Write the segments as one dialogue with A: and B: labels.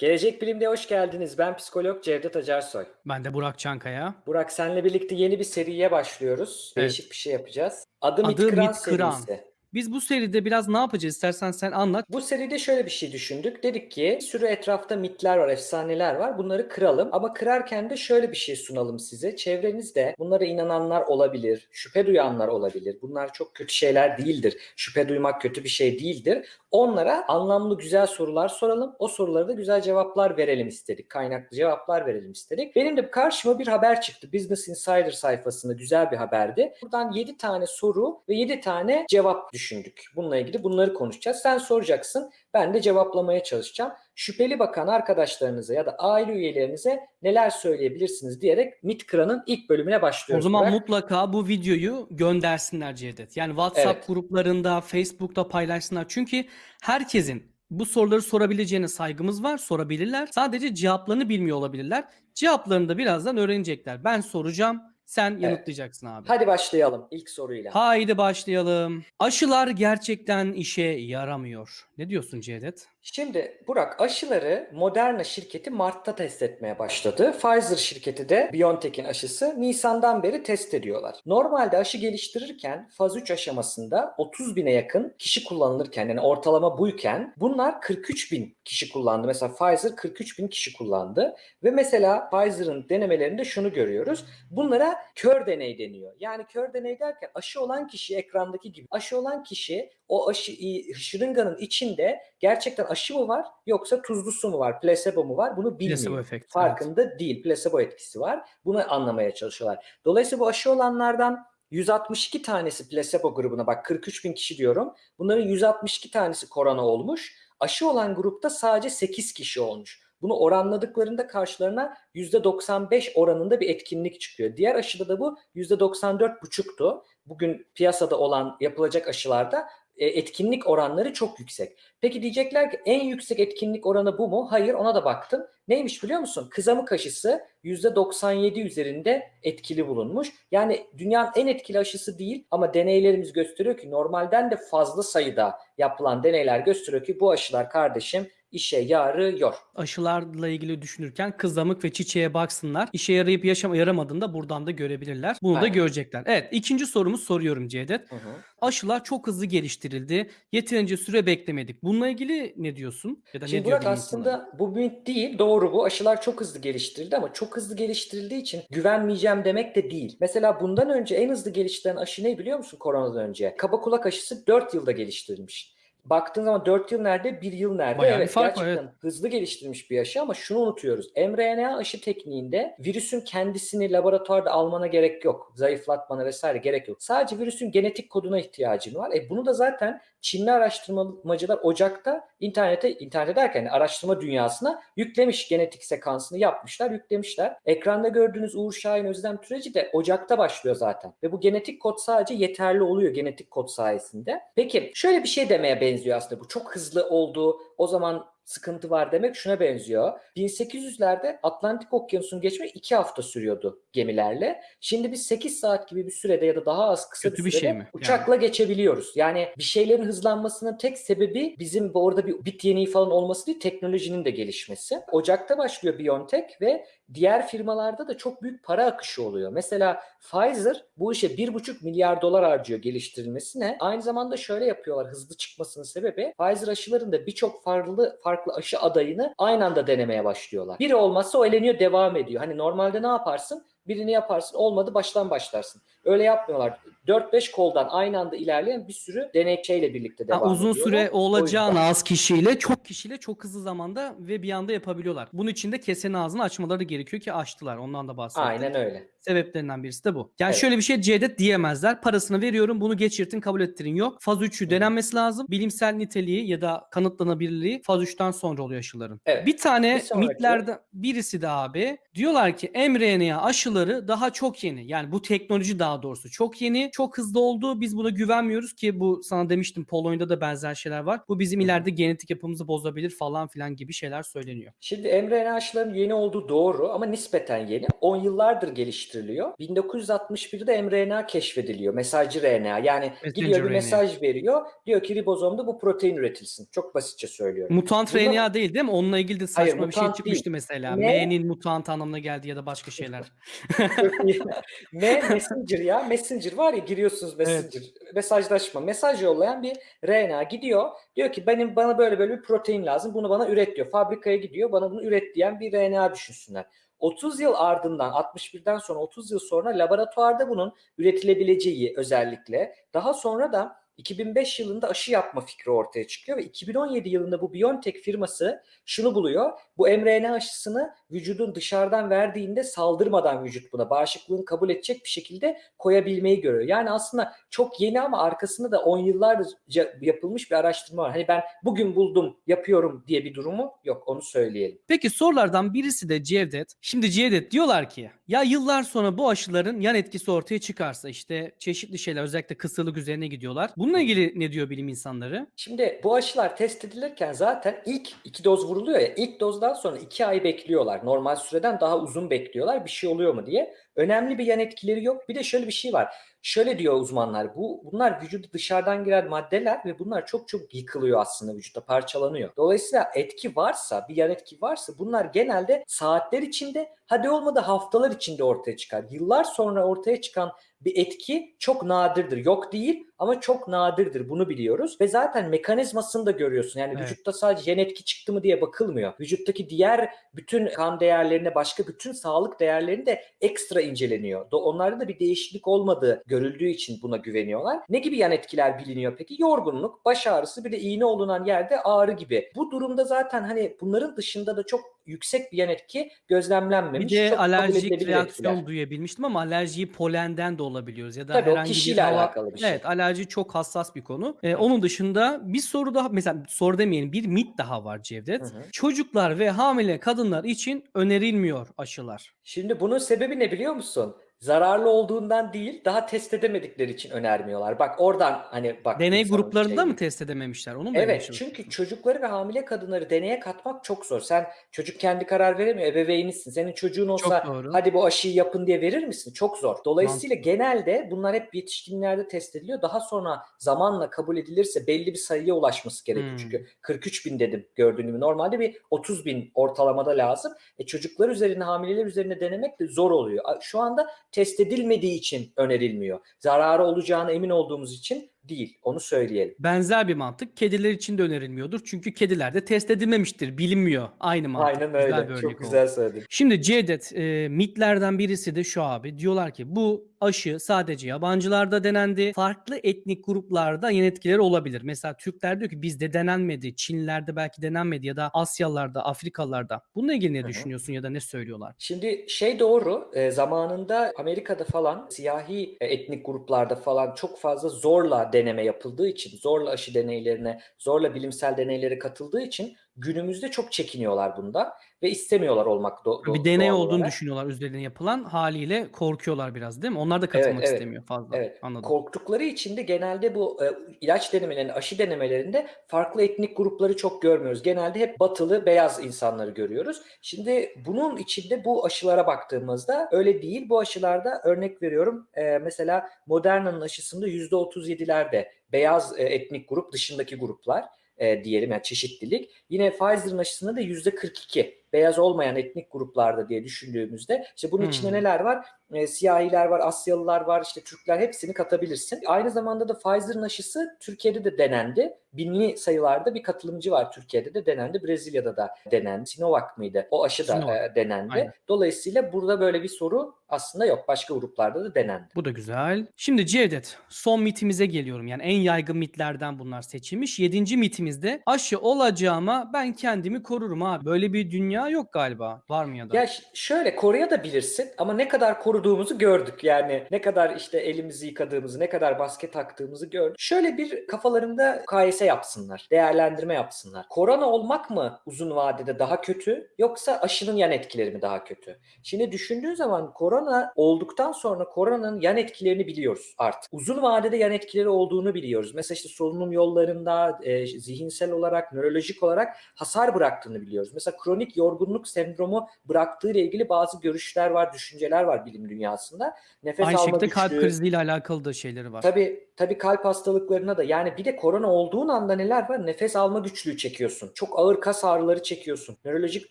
A: Gelecek Bilim'de hoş geldiniz. Ben psikolog Cevdet Acarsoy.
B: Ben de Burak Çankaya.
A: Burak senle birlikte yeni bir seriye başlıyoruz.
B: Evet.
A: Değişik bir şey yapacağız. Adı,
B: Adı
A: Mit Kıran
B: Mit Kıran.
A: serisi.
B: Biz bu seride biraz ne yapacağız? İstersen sen anlat.
A: Bu seride şöyle bir şey düşündük. Dedik ki sürü etrafta mitler var, efsaneler var. Bunları kıralım. Ama kırarken de şöyle bir şey sunalım size. Çevrenizde bunlara inananlar olabilir, şüphe duyanlar olabilir. Bunlar çok kötü şeyler değildir. Şüphe duymak kötü bir şey değildir. Onlara anlamlı güzel sorular soralım. O sorulara da güzel cevaplar verelim istedik. Kaynaklı cevaplar verelim istedik. Benim de karşıma bir haber çıktı. Business Insider sayfasında güzel bir haberdi. Buradan 7 tane soru ve 7 tane cevap düşündük. Bununla ilgili bunları konuşacağız. Sen soracaksın. Ben de cevaplamaya çalışacağım. Şüpheli bakan arkadaşlarınıza ya da aile üyelerinize neler söyleyebilirsiniz diyerek MIT Kıran'ın ilk bölümüne
B: O
A: başlıyoruz.
B: zaman
A: Burak.
B: mutlaka bu videoyu göndersinler Cevdet. Yani WhatsApp
A: Evet.
B: gruplarında, Facebook'ta paylaşsınlar. Çünkü herkesin bu soruları sorabileceğine saygımız var. Sorabilirler. Sadece cevaplarını bilmiyor olabilirler. Cevaplarını da birazdan öğrenecekler. Ben soracağım. Sen yanıtlayacaksın abi.
A: Hadi başlayalım ilk soruyla.
B: Haydi başlayalım. Aşılar gerçekten işe yaramıyor. Ne diyorsun Cevdet?
A: Şimdi Burak aşıları Moderna şirketi Mart'ta test etmeye başladı. Pfizer şirketi de BioNTech'in aşısı Nisan'dan beri test ediyorlar. Normalde aşı geliştirirken faz 3 aşamasında 30 bine yakın kişi kullanılırken yani ortalama buyken bunlar 43 bin kişi kullandı. Mesela Pfizer 43 bin kişi kullandı. Ve mesela Pfizer'ın denemelerinde şunu görüyoruz. Bunlara kör deney deniyor. Yani kör deney derken aşı olan kişi ekrandaki gibi aşı olan kişi o aşı şırınganın içinde gerçekten aşı mı var yoksa tuzlu su mu var, plasebo mu var bunu bilmiyor.
B: Placebo efekt. evet.
A: Farkında değil. Plasebo etkisi var. Bunu anlamaya çalışıyorlar. Dolayısıyla bu aşı olanlardan 162 tanesi plasebo grubuna bak 43 bin kişi diyorum. Bunların 162 tanesi korona olmuş. Aşı olan grupta sadece 8 kişi olmuş. Bunu oranladıklarında karşılarına %95 oranında bir etkinlik çıkıyor. Diğer aşıda da bu %94,5'tu. Bugün piyasada olan yapılacak aşılarda etkinlik oranları çok yüksek. Peki diyecekler ki en yüksek etkinlik oranı bu mu? Hayır ona da baktım. Neymiş biliyor musun? Kızamık aşısı %97 üzerinde etkili bulunmuş. Yani dünyanın en etkili aşısı değil ama deneylerimiz gösteriyor ki normalden de fazla sayıda yapılan deneyler gösteriyor ki bu aşılar kardeşim işe yarıyor.
B: Aşılarla ilgili düşünürken kızamık ve çiçeğe baksınlar. İşe yarayıp yaşam yaramadığını da buradan da görebilirler. Bunu da
A: Aynen.
B: görecekler. Evet ikinci sorumuz soruyorum Cevdet.
A: Hı hı.
B: Aşılar çok hızlı geliştirildi. Yeterince süre beklemedik. Bununla ilgili ne diyorsun? Ya da
A: Şimdi
B: ne
A: Burak aslında
B: insanları?
A: bu mit değil doğru bu aşılar çok hızlı geliştirildi ama çok hızlı geliştirildiği için güvenmeyeceğim demek de değil. Mesela bundan önce en hızlı geliştirilen aşı ne biliyor musun koronadan önce? Kaba kulak aşısı 4 yılda geliştirilmiş. Baktığın zaman 4 yıl nerede 1 yıl nerede?
B: Bayağı
A: evet
B: fark var,
A: gerçekten hızlı geliştirilmiş bir aşı ama şunu unutuyoruz. mRNA aşı tekniğinde virüsün kendisini laboratuvarda almana gerek yok. Zayıflatmana vesaire gerek yok. Sadece virüsün genetik koduna ihtiyacın var. E bunu da zaten Çinli araştırmacılar Ocak'ta internete, internete derken yani araştırma dünyasına yüklemiş genetik sekansını yapmışlar, yüklemişler. Ekranda gördüğünüz Uğur Şahin Özlem Türeci de Ocak'ta başlıyor zaten. Ve bu genetik kod sadece yeterli oluyor genetik kod sayesinde. Peki şöyle bir şey demeye benziyor aslında bu. Çok hızlı oldu. O zaman sıkıntı var demek şuna benziyor. 1800'lerde Atlantik Okyanusu'nu geçmek 2 hafta sürüyordu gemilerle. Şimdi biz 8 saat gibi bir sürede ya da daha az kısa
B: Kötü
A: bir
B: bir
A: sürede
B: şey mi?
A: uçakla geçebiliyoruz. Yani bir şeylerin hızlanmasının tek sebebi bizim bu orada bir bit yeniği falan olması değil, teknolojinin de gelişmesi. Ocak'ta başlıyor BioNTech ve diğer firmalarda da çok büyük para akışı oluyor. Mesela Pfizer bu işe 1,5 milyar dolar harcıyor geliştirilmesine. Aynı zamanda şöyle yapıyorlar hızlı çıkmasının sebebi Pfizer aşılarında birçok farklı farklı aşı adayını aynı anda denemeye başlıyorlar. Biri olmazsa o eleniyor devam ediyor. Hani normalde ne yaparsın? Birini yaparsın olmadı baştan başlarsın. Öyle yapmıyorlar. 4-5 koldan aynı anda ilerleyen bir sürü denekçeyle birlikte devam
B: uzun
A: ediyorlar.
B: süre
A: O
B: olacağın
A: yüzden.
B: az kişiyle çok kişiyle çok hızlı zamanda ve bir anda yapabiliyorlar. Bunun için de kesenin ağzını açmaları gerekiyor ki açtılar. Ondan da bahsettik.
A: Aynen öyle.
B: Sebeplerinden birisi de bu. Yani
A: Evet.
B: şöyle bir şey Cevdet diyemezler. Parasını veriyorum bunu geçirtin kabul ettirin yok. Faz 3'ü denenmesi lazım. Bilimsel niteliği ya da kanıtlanabilirliği faz 3'ten sonra oluyor aşıların.
A: Evet.
B: Bir tane
A: Bir sonraki-
B: mitlerden birisi de abi diyorlar ki mRNA aşıları daha çok yeni. Yani bu teknoloji daha doğrusu çok yeni. çok hızlı oldu. Biz buna güvenmiyoruz ki bu sana demiştim Polonya'da da benzer şeyler var. Bu bizim ileride genetik yapımızı bozabilir falan filan gibi şeyler söyleniyor.
A: Şimdi mRNA aşılarının yeni olduğu doğru ama nispeten yeni. 10 yıllardır geliştiriliyor. 1961'de mRNA keşfediliyor. Mesajcı RNA. Yani
B: Messenger
A: gidiyor bir
B: RNA.
A: mesaj veriyor. Diyor ki ribozomda bu protein üretilsin. Çok basitçe söylüyorum.
B: Mutant
A: Bunlar-
B: RNA değil değil mi? Onunla ilgili de
A: Hayır,
B: saçma bir şey çıkmıştı
A: değil.
B: mesela.
A: Ne?
B: M'nin mutant anlamına geldi ya da başka şeyler.
A: Çok. M Messenger ya. Messenger var ya giriyorsunuz Messenger. Mesajlaşma. Mesaj yollayan bir RNA gidiyor. Diyor ki benim bana böyle böyle bir protein lazım. Bunu bana üret diyor. Fabrikaya gidiyor. Bana bunu üret diyen bir RNA düşünsünler. 30 yıl ardından 61'den sonra 30 yıl sonra laboratuvarda bunun üretilebileceği özellikle daha sonra da 2005 yılında aşı yapma fikri ortaya çıkıyor ve 2017 yılında bu BioNTech firması şunu buluyor. Bu mRNA aşısını vücudun dışarıdan verdiğinde saldırmadan vücut buna bağışıklığını kabul edecek bir şekilde koyabilmeyi görüyor. Yani aslında çok yeni ama arkasında da 10 yıllarca yapılmış bir araştırma var. Hani ben bugün buldum, yapıyorum diye bir durumu yok. Onu söyleyelim.
B: Peki sorulardan birisi de Cevdet. Şimdi Cevdet diyorlar ki ya yıllar sonra bu aşıların yan etkisi ortaya çıkarsa işte çeşitli şeyler özellikle kısırlık üzerine gidiyorlar. Bununla ilgili ne diyor bilim insanları?
A: Şimdi bu aşılar test edilirken zaten ilk iki doz vuruluyor ya ilk dozdan sonra iki ay bekliyorlar. Normal süreden daha uzun bekliyorlar bir şey oluyor mu diye. Önemli bir yan etkileri yok. Bir de şöyle bir şey var. Şöyle diyor uzmanlar. Bu bunlar vücuda dışarıdan giren maddeler ve bunlar çok çok yıkılıyor aslında vücutta parçalanıyor. Dolayısıyla etki varsa, bir yan etki varsa bunlar genelde saatler içinde hadi olmadı haftalar içinde ortaya çıkar. Yıllar sonra ortaya çıkan bir etki çok nadirdir. Yok değil ama çok nadirdir. Bunu biliyoruz. Ve zaten mekanizmasını da görüyorsun. Yani
B: Evet.
A: vücutta sadece yan etki çıktı mı diye bakılmıyor. Vücuttaki diğer bütün kan değerlerine, başka bütün sağlık değerlerini de ekstra inceleniyor. Onlarda da bir değişiklik olmadığı görüldüğü için buna güveniyorlar. Ne gibi yan etkiler biliniyor peki? Yorgunluk, baş ağrısı, bir de iğne olunan yerde ağrı gibi. Bu durumda zaten hani bunların dışında da çok yüksek bir yan etki
B: Bir
A: gözlemlenmemiş.
B: de
A: Çok
B: alerjik reaksiyon
A: etkiler.
B: duyabilmiştim ama alerjiyi polenden de olabiliyoruz ya da
A: Tabii o
B: herhangi bir
A: kişiyle
B: hava.
A: alakalı bir şey.
B: Evet alerji çok hassas bir konu. Ee, onun dışında bir soru daha mesela soru demeyelim bir mit daha var Cevdet.
A: Hı hı.
B: Çocuklar ve hamile kadınlar için önerilmiyor aşılar.
A: Şimdi bunun sebebi ne biliyor musun? Zararlı olduğundan değil, daha test edemedikleri için önermiyorlar. Bak oradan hani bak.
B: Deney gruplarında
A: şeyi.
B: mı test edememişler? Onu mu
A: Evet çünkü çocukları ve hamile kadınları deneye katmak çok zor. Sen çocuk kendi karar veremiyor, ebeveynisin. Senin çocuğun olsa hadi bu aşıyı yapın diye verir misin? Çok zor. Dolayısıyla
B: Mantıklı.
A: genelde bunlar hep yetişkinlerde test ediliyor. Daha sonra zamanla kabul edilirse belli bir sayıya ulaşması gerekiyor.
B: Hmm.
A: Çünkü 43 bin dedim gördüğün gibi. Normalde bir 30 bin ortalamada lazım. E çocuklar üzerine, hamileler üzerine denemek de zor oluyor. Şu anda test edilmediği için önerilmiyor. Zararı olacağına emin olduğumuz için değil. Onu söyleyelim.
B: Benzer bir mantık kediler için de önerilmiyordur. Çünkü kedilerde test edilmemiştir. Bilinmiyor. Aynı mantık.
A: Aynen
B: Güzel
A: öyle.
B: bir örnek
A: Çok
B: oldu.
A: güzel söyledin.
B: Şimdi Cevdet e, mitlerden birisi de şu abi. Diyorlar ki bu aşı sadece yabancılarda denendi. Farklı etnik gruplarda yan etkileri olabilir. Mesela Türkler diyor ki bizde denenmedi. Çinlilerde belki denenmedi ya da Asyalılarda, Afrikalılarda. Bununla ilgili ne
A: Hı hı.
B: düşünüyorsun ya da ne söylüyorlar?
A: Şimdi şey doğru, e, zamanında Amerika'da falan siyahi e, etnik gruplarda falan çok fazla zorla deneme yapıldığı için, zorla aşı deneylerine, zorla bilimsel deneylere katıldığı için günümüzde çok çekiniyorlar bundan ve istemiyorlar olmak do- do-
B: bir deney olduğunu
A: olarak.
B: düşünüyorlar üzerine yapılan haliyle korkuyorlar biraz değil mi? Onlar da katılmak
A: evet.
B: istemiyor fazla.
A: Evet.
B: Anladım.
A: Korktukları için de genelde bu e, ilaç denemelerinde, aşı denemelerinde farklı etnik grupları çok görmüyoruz. Genelde hep batılı, beyaz insanları görüyoruz. Şimdi bunun içinde bu aşılara baktığımızda öyle değil. Bu aşılarda örnek veriyorum e, mesela Moderna'nın aşısında %37'lerde beyaz e, etnik grup dışındaki gruplar e, diyelim yani çeşitlilik. Yine Pfizer'ın aşısında da %42 beyaz olmayan etnik gruplarda diye düşündüğümüzde işte bunun içinde
B: Hmm.
A: neler var? E, siyahiler var, Asyalılar var, işte Türkler hepsini katabilirsin. Aynı zamanda da Pfizer'ın aşısı Türkiye'de de denendi. Binli sayılarda bir katılımcı var Türkiye'de de denendi. Brezilya'da da denendi. Sinovac mıydı? O aşı da
B: Sinovac.
A: denendi.
B: Aynen.
A: Dolayısıyla burada böyle bir soru aslında yok. Başka gruplarda da denendi.
B: Bu da güzel. Şimdi Cevdet son mitimize geliyorum. Yani en yaygın mitlerden bunlar seçilmiş. Yedinci mitimizde aşı olacağıma ben kendimi korurum abi. Böyle bir dünya ya? Yok galiba. Var mı ya da?
A: Ya şöyle koruyabilirsin ama ne kadar koruduğumuzu gördük. Yani ne kadar işte elimizi yıkadığımızı, ne kadar maske taktığımızı gördük. Şöyle bir kafalarında mukayese yapsınlar, değerlendirme yapsınlar. Korona olmak mı uzun vadede daha kötü yoksa aşının yan etkileri mi daha kötü? Şimdi düşündüğün zaman korona olduktan sonra koronanın yan etkilerini biliyoruz artık. Uzun vadede yan etkileri olduğunu biliyoruz. Mesela işte solunum yollarında e, zihinsel olarak, nörolojik olarak hasar bıraktığını biliyoruz. Mesela kronik yorgunluk sendromu bıraktığı ile ilgili bazı görüşler var, düşünceler var bilim dünyasında. Nefes
B: Aynı
A: alma
B: şekilde kalp
A: güçlüğü-
B: kriziyle alakalı da şeyleri var.
A: Tabii tabii kalp hastalıklarına da yani bir de korona olduğun anda neler var? Nefes alma güçlüğü çekiyorsun. Çok ağır kas ağrıları çekiyorsun. Nörolojik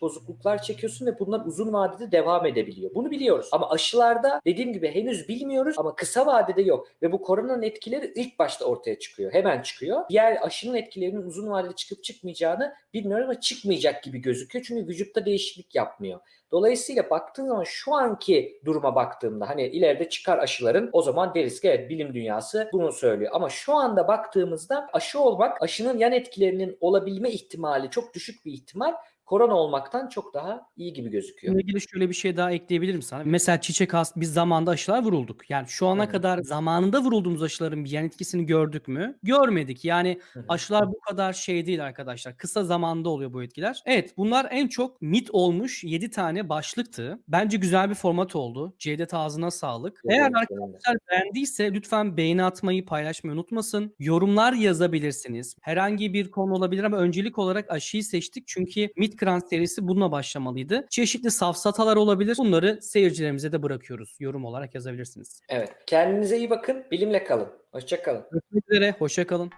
A: bozukluklar çekiyorsun ve bunlar uzun vadede devam edebiliyor. Bunu biliyoruz. Ama aşılarda dediğim gibi henüz bilmiyoruz ama kısa vadede yok. Ve bu koronanın etkileri ilk başta ortaya çıkıyor. Hemen çıkıyor. Diğer aşının etkilerinin uzun vadede çıkıp çıkmayacağını bilmiyorum ama çıkmayacak gibi gözüküyor. Çünkü vücutta değişiklik yapmıyor. Dolayısıyla baktığın zaman şu anki duruma baktığımda hani ileride çıkar aşıların o zaman deriz ki evet bilim dünyası bunu söylüyor. Ama şu anda baktığımızda aşı olmak aşının yan etkilerinin olabilme ihtimali çok düşük bir ihtimal korona olmaktan çok daha iyi gibi gözüküyor.
B: Bununla ilgili şöyle bir şey daha ekleyebilirim sana. Mesela çiçek hastası biz zamanda aşılar vurulduk. Yani şu ana
A: hı.
B: kadar zamanında vurulduğumuz aşıların bir yan etkisini gördük mü? Görmedik. Yani aşılar bu kadar şey değil arkadaşlar. Kısa zamanda oluyor bu etkiler. Evet bunlar en çok mit olmuş 7 tane başlıktı. Bence güzel bir format oldu. Cevdet ağzına sağlık.
A: Evet,
B: Eğer arkadaşlar beğendiyse lütfen beğeni atmayı paylaşmayı unutmasın. Yorumlar yazabilirsiniz. Herhangi bir konu olabilir ama öncelik olarak aşıyı seçtik. Çünkü Midkran serisi bununla başlamalıydı. Çeşitli safsatalar olabilir. Bunları seyircilerimize de bırakıyoruz. Yorum olarak yazabilirsiniz.
A: Evet. Kendinize iyi bakın. Bilimle kalın. Hoşça kalın.
B: Görüşmek üzere. Hoşça kalın.